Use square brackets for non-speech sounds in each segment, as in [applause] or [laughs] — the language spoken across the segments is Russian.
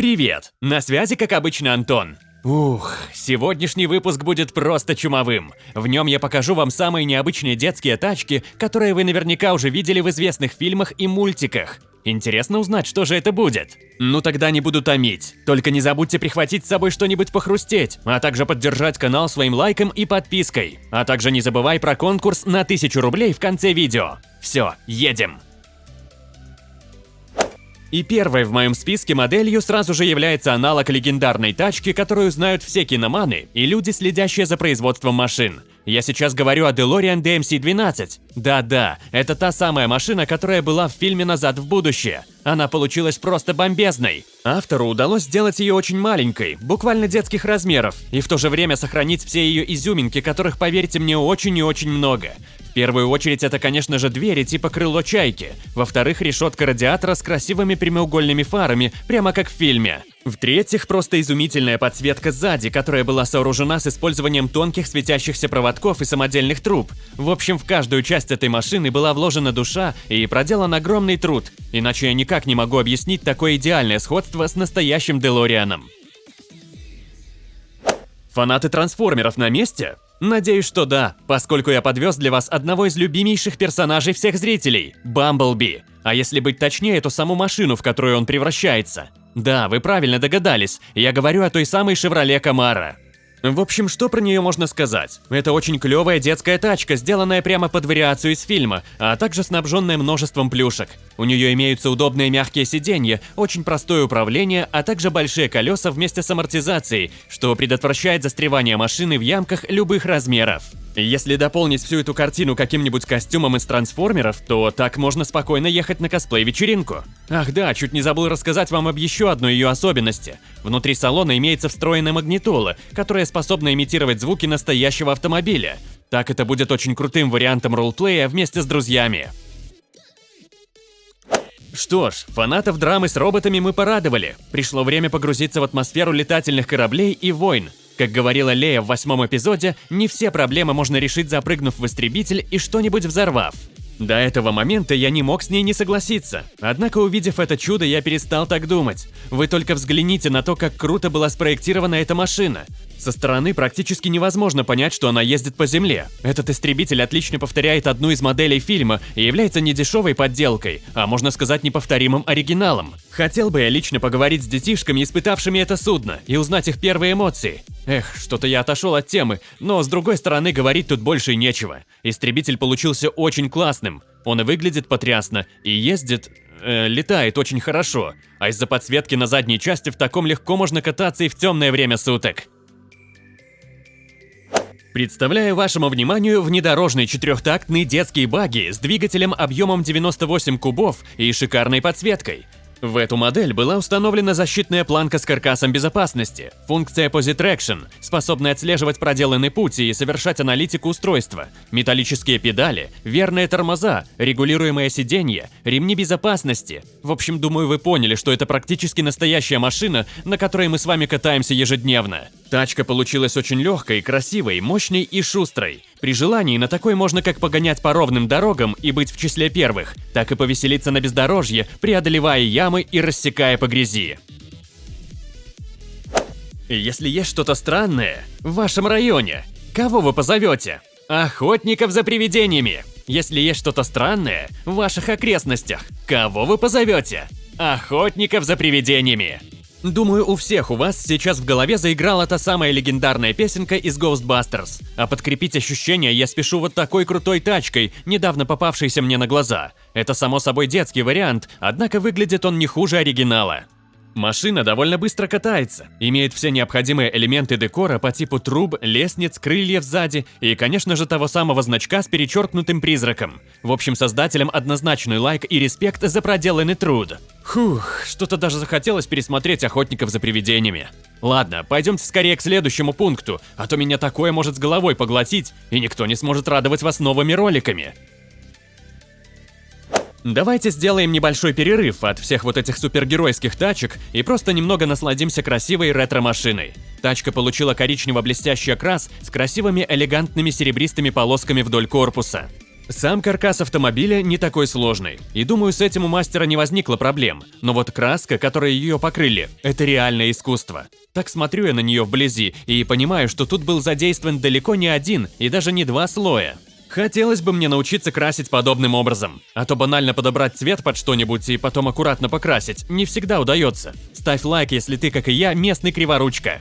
Привет! На связи, как обычно, Антон. Ух, сегодняшний выпуск будет просто чумовым. В нем я покажу вам самые необычные детские тачки, которые вы наверняка уже видели в известных фильмах и мультиках. Интересно узнать, что же это будет. Ну тогда не буду томить. Только не забудьте прихватить с собой что-нибудь похрустеть, а также поддержать канал своим лайком и подпиской. А также не забывай про конкурс на 1000 рублей в конце видео. Все, едем! И первой в моем списке моделью сразу же является аналог легендарной тачки, которую знают все киноманы и люди, следящие за производством машин. Я сейчас говорю о DeLorean DMC-12. Да-да, это та самая машина, которая была в фильме «Назад в будущее». Она получилась просто бомбезной. Автору удалось сделать ее очень маленькой, буквально детских размеров, и в то же время сохранить все ее изюминки, которых, поверьте мне, очень и очень много. В первую очередь это, конечно же, двери типа крыло чайки. Во-вторых, решетка радиатора с красивыми прямоугольными фарами, прямо как в фильме. В-третьих, просто изумительная подсветка сзади, которая была сооружена с использованием тонких светящихся проводков и самодельных труб. В общем, в каждую часть этой машины была вложена душа и проделан огромный труд. Иначе я никак не могу объяснить такое идеальное сходство с настоящим Делорианом. Фанаты трансформеров на месте? Надеюсь, что да, поскольку я подвез для вас одного из любимейших персонажей всех зрителей – Бамблби. А если быть точнее, то саму машину, в которую он превращается. Да, вы правильно догадались, я говорю о той самой «Шевроле Камара». В общем, что про нее можно сказать? Это очень клевая детская тачка, сделанная прямо под вариацию из фильма, а также снабженная множеством плюшек. У нее имеются удобные мягкие сиденья, очень простое управление, а также большие колеса вместе с амортизацией, что предотвращает застревание машины в ямках любых размеров. Если дополнить всю эту картину каким-нибудь костюмом из трансформеров, то так можно спокойно ехать на косплей-вечеринку. Ах да, чуть не забыл рассказать вам об еще одной ее особенности. Внутри салона имеется встроенная магнитола, которая способна имитировать звуки настоящего автомобиля. Так это будет очень крутым вариантом ролплея вместе с друзьями. Что ж, фанатов драмы с роботами мы порадовали. Пришло время погрузиться в атмосферу летательных кораблей и войн. Как говорила Лея в восьмом эпизоде, не все проблемы можно решить запрыгнув в истребитель и что-нибудь взорвав. До этого момента я не мог с ней не согласиться. Однако, увидев это чудо, я перестал так думать. Вы только взгляните на то, как круто была спроектирована эта машина. Со стороны практически невозможно понять, что она ездит по земле. Этот истребитель отлично повторяет одну из моделей фильма и является не дешевой подделкой, а можно сказать неповторимым оригиналом. Хотел бы я лично поговорить с детишками, испытавшими это судно, и узнать их первые эмоции. Эх, что-то я отошел от темы, но с другой стороны говорить тут больше нечего. Истребитель получился очень классным. Он и выглядит потрясно, и ездит... Э, летает очень хорошо. А из-за подсветки на задней части в таком легко можно кататься и в темное время суток. Представляю вашему вниманию внедорожный четырехтактный детский багги с двигателем объемом 98 кубов и шикарной подсветкой. В эту модель была установлена защитная планка с каркасом безопасности, функция Positraction, способная отслеживать проделанный путь и совершать аналитику устройства, металлические педали, верные тормоза, регулируемое сиденье, ремни безопасности. В общем, думаю, вы поняли, что это практически настоящая машина, на которой мы с вами катаемся ежедневно. Тачка получилась очень легкой, красивой, мощной и шустрой. При желании на такой можно как погонять по ровным дорогам и быть в числе первых, так и повеселиться на бездорожье, преодолевая ямы и рассекая по грязи. Если есть что-то странное в вашем районе, кого вы позовете? Охотников за привидениями. Если есть что-то странное в ваших окрестностях, кого вы позовете? Охотников за привидениями. Думаю, у всех у вас сейчас в голове заиграла та самая легендарная песенка из Ghostbusters. А подкрепить ощущения я спешу вот такой крутой тачкой, недавно попавшейся мне на глаза. Это само собой детский вариант, однако выглядит он не хуже оригинала. Машина довольно быстро катается, имеет все необходимые элементы декора по типу труб, лестниц, крыльев сзади и, конечно же, того самого значка с перечеркнутым призраком. В общем, создателям однозначный лайк и респект за проделанный труд. Фух, что-то даже захотелось пересмотреть «Охотников за привидениями». Ладно, пойдемте скорее к следующему пункту, а то меня такое может с головой поглотить, и никто не сможет радовать вас новыми роликами. Давайте сделаем небольшой перерыв от всех вот этих супергеройских тачек и просто немного насладимся красивой ретро-машиной. Тачка получила коричнево-блестящий окрас с красивыми элегантными серебристыми полосками вдоль корпуса. Сам каркас автомобиля не такой сложный, и думаю, с этим у мастера не возникло проблем. Но вот краска, которой ее покрыли, это реальное искусство. Так смотрю я на нее вблизи и понимаю, что тут был задействован далеко не один и даже не два слоя. Хотелось бы мне научиться красить подобным образом, а то банально подобрать цвет под что-нибудь и потом аккуратно покрасить не всегда удается. Ставь лайк, если ты, как и я, местный криворучка.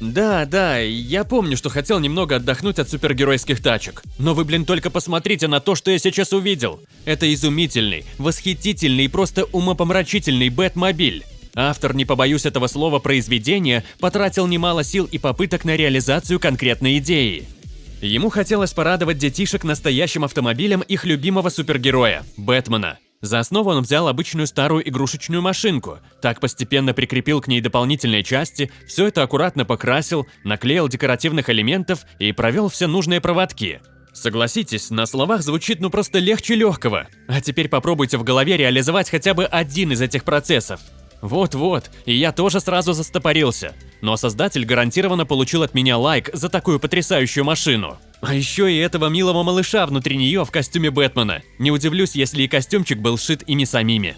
Да, да, я помню, что хотел немного отдохнуть от супергеройских тачек. Но вы, блин, только посмотрите на то, что я сейчас увидел. Это изумительный, восхитительный и просто умопомрачительный Бэтмобиль. Автор, не побоюсь этого слова, произведения потратил немало сил и попыток на реализацию конкретной идеи. Ему хотелось порадовать детишек настоящим автомобилем их любимого супергероя – Бэтмена. За основу он взял обычную старую игрушечную машинку, так постепенно прикрепил к ней дополнительные части, все это аккуратно покрасил, наклеил декоративных элементов и провел все нужные проводки. Согласитесь, на словах звучит ну просто легче легкого. А теперь попробуйте в голове реализовать хотя бы один из этих процессов. Вот-вот, и я тоже сразу застопорился. Но создатель гарантированно получил от меня лайк за такую потрясающую машину. А еще и этого милого малыша внутри нее в костюме Бэтмена. Не удивлюсь, если и костюмчик был сшит ими самими.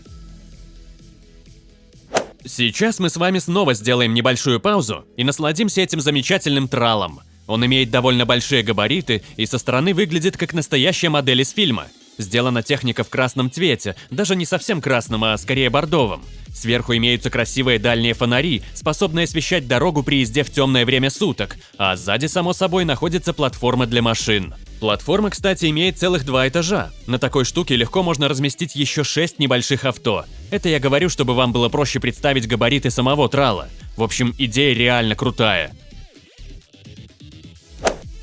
Сейчас мы с вами снова сделаем небольшую паузу и насладимся этим замечательным тралом. Он имеет довольно большие габариты и со стороны выглядит как настоящая модель из фильма. Сделана техника в красном цвете, даже не совсем красном, а скорее бордовом. Сверху имеются красивые дальние фонари, способные освещать дорогу при езде в темное время суток, а сзади, само собой, находится платформа для машин. Платформа, кстати, имеет целых два этажа. На такой штуке легко можно разместить еще шесть небольших авто. Это я говорю, чтобы вам было проще представить габариты самого трала. В общем, идея реально крутая.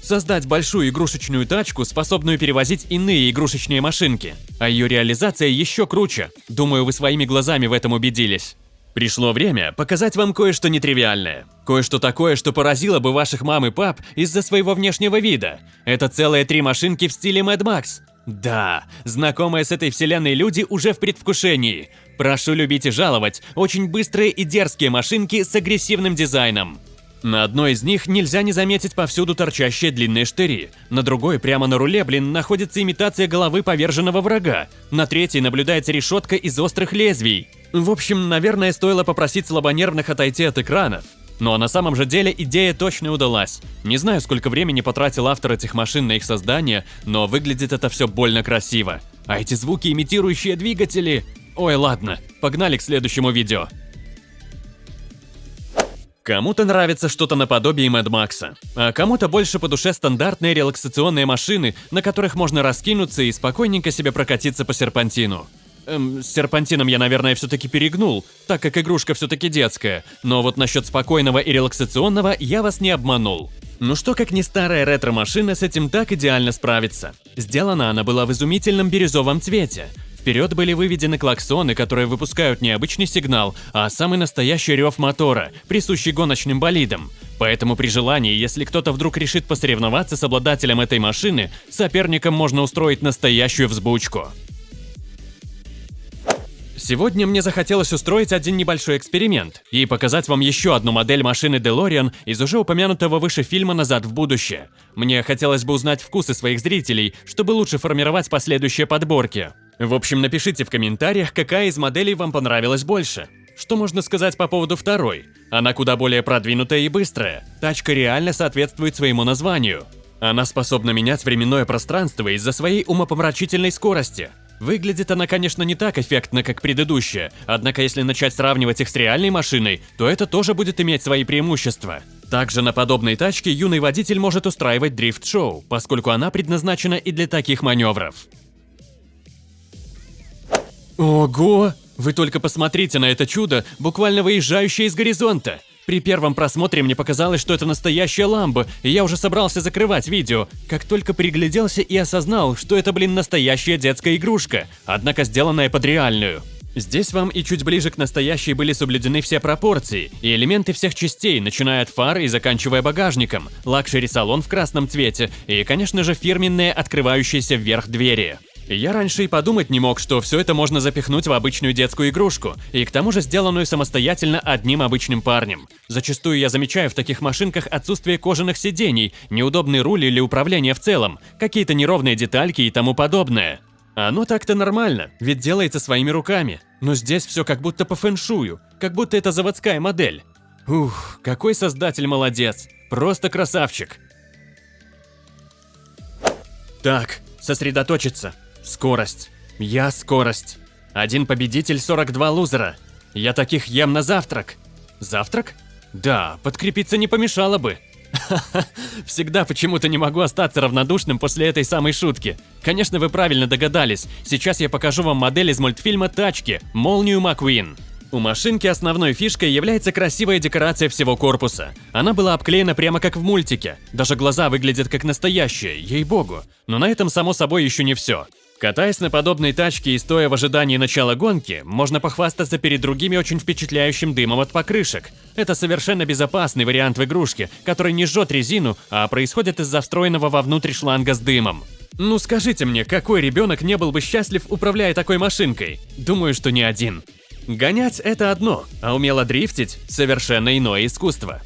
Создать большую игрушечную тачку, способную перевозить иные игрушечные машинки. А ее реализация еще круче. Думаю, вы своими глазами в этом убедились. Пришло время показать вам кое-что нетривиальное. Кое-что такое, что поразило бы ваших мам и пап из-за своего внешнего вида. Это целые три машинки в стиле Mad Max. Да, знакомые с этой вселенной люди уже в предвкушении. Прошу любить и жаловать очень быстрые и дерзкие машинки с агрессивным дизайном. На одной из них нельзя не заметить повсюду торчащие длинные штыри. На другой, прямо на руле, блин, находится имитация головы поверженного врага. На третьей наблюдается решетка из острых лезвий. В общем, наверное, стоило попросить слабонервных отойти от экранов. Но на самом же деле идея точно удалась. Не знаю, сколько времени потратил автор этих машин на их создание, но выглядит это все больно красиво. А эти звуки, имитирующие двигатели... Ой, ладно, погнали к следующему видео. Кому-то нравится что-то наподобие Мэд Макса, а кому-то больше по душе стандартные релаксационные машины, на которых можно раскинуться и спокойненько себе прокатиться по серпантину. Эм, с серпантином я, наверное, все-таки перегнул, так как игрушка все-таки детская, но вот насчет спокойного и релаксационного я вас не обманул. Ну что, как не старая ретро-машина с этим так идеально справится. Сделана она была в изумительном бирюзовом цвете, Вперед были выведены клаксоны, которые выпускают не обычный сигнал, а самый настоящий рев мотора, присущий гоночным болидам. Поэтому при желании, если кто-то вдруг решит посоревноваться с обладателем этой машины, соперникам можно устроить настоящую взбучку. Сегодня мне захотелось устроить один небольшой эксперимент и показать вам еще одну модель машины DeLorean из уже упомянутого выше фильма «Назад в будущее». Мне хотелось бы узнать вкусы своих зрителей, чтобы лучше формировать последующие подборки. В общем, напишите в комментариях, какая из моделей вам понравилась больше. Что можно сказать по поводу второй? Она куда более продвинутая и быстрая. Тачка реально соответствует своему названию. Она способна менять временное пространство из-за своей умопомрачительной скорости. Выглядит она, конечно, не так эффектно, как предыдущая, однако если начать сравнивать их с реальной машиной, то это тоже будет иметь свои преимущества. Также на подобной тачке юный водитель может устраивать дрифт-шоу, поскольку она предназначена и для таких маневров. Ого! Вы только посмотрите на это чудо, буквально выезжающее из горизонта. При первом просмотре мне показалось, что это настоящая ламба, и я уже собрался закрывать видео, как только пригляделся и осознал, что это, блин, настоящая детская игрушка, однако сделанная под реальную. Здесь вам и чуть ближе к настоящей были соблюдены все пропорции и элементы всех частей, начиная от фар и заканчивая багажником, luxury-салон в красном цвете и, конечно же, фирменные открывающиеся вверх двери. Я раньше и подумать не мог, что все это можно запихнуть в обычную детскую игрушку, и к тому же сделанную самостоятельно одним обычным парнем. Зачастую я замечаю в таких машинках отсутствие кожаных сидений, неудобный руль или управление в целом, какие-то неровные детальки и тому подобное. Оно так-то нормально, ведь делается своими руками. Но здесь все как будто по фэншую, как будто это заводская модель. Ух, какой создатель молодец, просто красавчик. Так, сосредоточиться. Скорость. Я скорость. Один победитель, 42 лузера. Я таких ем на завтрак. Завтрак? Да, подкрепиться не помешало бы. [laughs] Всегда почему-то не могу остаться равнодушным после этой самой шутки. Конечно, вы правильно догадались. Сейчас я покажу вам модель из мультфильма «Тачки» – «Молнию Маккуин». У машинки основной фишкой является красивая декорация всего корпуса. Она была обклеена прямо как в мультике. Даже глаза выглядят как настоящие, ей-богу. Но на этом, само собой, еще не все. Катаясь на подобной тачке и стоя в ожидании начала гонки, можно похвастаться перед другими очень впечатляющим дымом от покрышек. Это совершенно безопасный вариант в игрушке, который не жжет резину, а происходит из-за встроенного вовнутрь шланга с дымом. Ну скажите мне, какой ребенок не был бы счастлив, управляя такой машинкой? Думаю, что не один. Гонять – это одно, а умело дрифтить – совершенно иное искусство.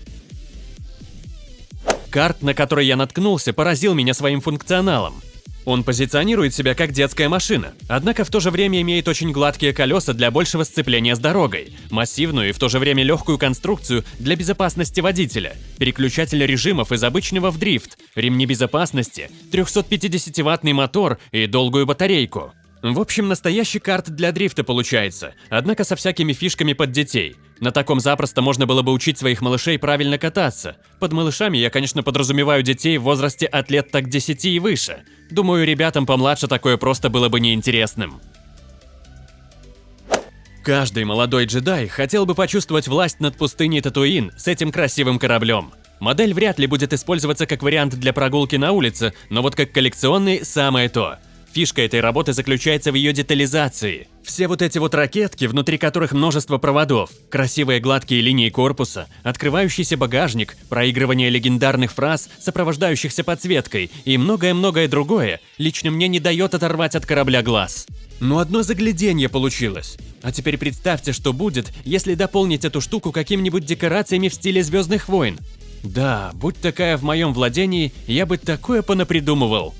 Карт, на который я наткнулся, поразил меня своим функционалом. Он позиционирует себя как детская машина, однако в то же время имеет очень гладкие колеса для большего сцепления с дорогой, массивную и в то же время легкую конструкцию для безопасности водителя, переключатель режимов из обычного в дрифт, ремни безопасности, 350-ваттный мотор и долгую батарейку. В общем, настоящий карт для дрифта получается, однако со всякими фишками под детей. На таком запросто можно было бы учить своих малышей правильно кататься. Под малышами я, конечно, подразумеваю детей в возрасте от лет так 10 и выше. Думаю, ребятам помладше такое просто было бы неинтересным. Каждый молодой джедай хотел бы почувствовать власть над пустыней Татуин с этим красивым кораблем. Модель вряд ли будет использоваться как вариант для прогулки на улице, но вот как коллекционный – самое то – Фишка этой работы заключается в ее детализации. Все вот эти вот ракетки, внутри которых множество проводов, красивые гладкие линии корпуса, открывающийся багажник, проигрывание легендарных фраз, сопровождающихся подсветкой и многое-многое другое, лично мне не дает оторвать от корабля глаз. Но одно загляденье получилось. А теперь представьте, что будет, если дополнить эту штуку какими-нибудь декорациями в стиле Звездных войн. Да, будь такая в моем владении, я бы такое понапридумывал.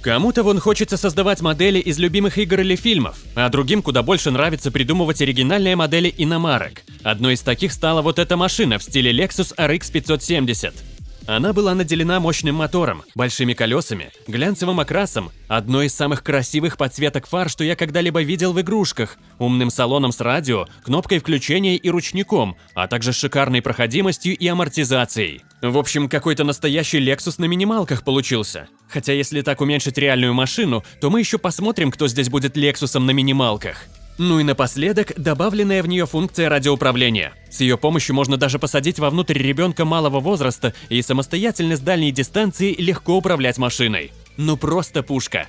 Кому-то вон хочется создавать модели из любимых игр или фильмов, а другим куда больше нравится придумывать оригинальные модели иномарок. Одной из таких стала вот эта машина в стиле Lexus RX 570. Она была наделена мощным мотором, большими колесами, глянцевым окрасом, одной из самых красивых подсветок фар, что я когда-либо видел в игрушках, умным салоном с радио, кнопкой включения и ручником, а также шикарной проходимостью и амортизацией. В общем, какой-то настоящий Lexus на минималках получился. Хотя если так уменьшить реальную машину, то мы еще посмотрим, кто здесь будет Лексусом на минималках. Ну и напоследок, добавленная в нее функция радиоуправления. С ее помощью можно даже посадить вовнутрь ребенка малого возраста и самостоятельно с дальней дистанции легко управлять машиной. Ну просто пушка.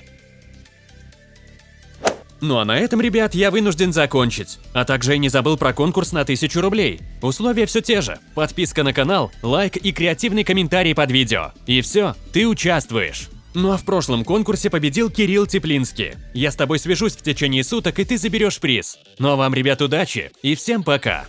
Ну а на этом, ребят, я вынужден закончить. А также я не забыл про конкурс на 1000 рублей. Условия все те же. Подписка на канал, лайк и креативный комментарий под видео. И все, ты участвуешь. Ну а в прошлом конкурсе победил Кирилл Теплинский. Я с тобой свяжусь в течение суток, и ты заберешь приз. Ну а вам, ребят, удачи и всем пока!